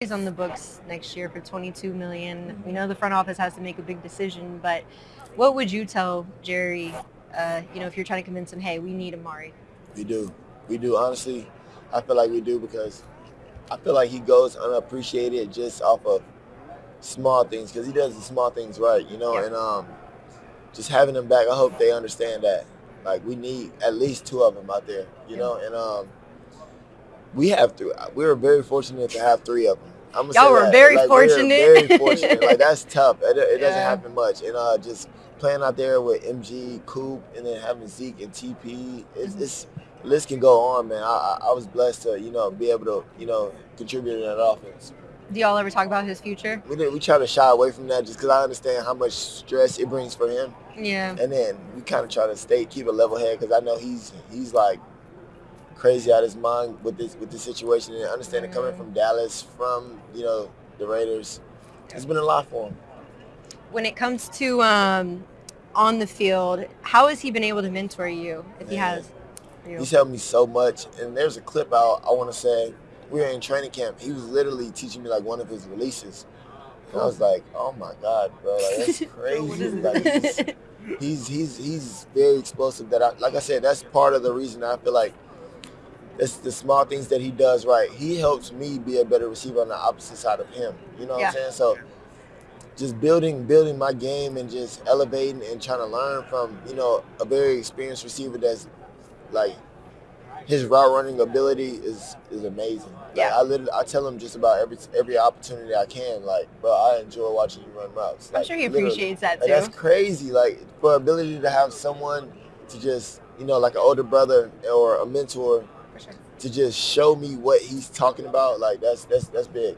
is on the books next year for 22 million. We know the front office has to make a big decision, but what would you tell Jerry? Uh, you know, if you're trying to convince him, hey, we need Amari. We do, we do. Honestly, I feel like we do because I feel like he goes unappreciated just off of small things because he does the small things right, you know. Yeah. And um, just having him back, I hope they understand that. Like we need at least two of them out there, you Yeah. know. And um, we have three. We were very fortunate to have three of them. I'm gonna Y'all were that. very Like, we fortunate. very fortunate. like that's tough. It, it doesn't happen much. And uh, just playing out there with MG, Coop, and then having Zeke and TP, it's, Mhm. it's list can go on, man. I, I I was blessed to you know be able to you know contribute in that offense. Do y'all ever talk about his future? We did, we try to shy away from that just because I understand how much stress it brings for him, Yeah. and then we kind of try to stay keep a level head because I know he's he's like crazy out of his mind with this with this situation and understanding coming from Dallas, from you know the Raiders, it's been a lot for him. When it comes to um, on the field, how has he been able to mentor you? If he has, you? He's helped me so much. And there's a clip out, I want to say, we were in training camp. He was literally teaching me like one of his releases. And I was like, oh my God, bro, like that's crazy. like, he's he's he's very explosive that I like I said, that's part of the reason I feel like it's the small things that he does right. He helps me be a better receiver on the opposite side of him. You know what Yeah. I'm saying? So just building building my game and just elevating and trying to learn from, you know, a very experienced receiver that's like his route running ability is is amazing. Like, Yeah. I literally I tell him just about every every opportunity I can. Like, bro, I enjoy watching you run routes. I'm sure he literally. appreciates that Like, too. that's crazy. Like for ability to have someone to just you know like an older brother or a mentor For sure. to just show me what he's talking about. Like that's that's that's big.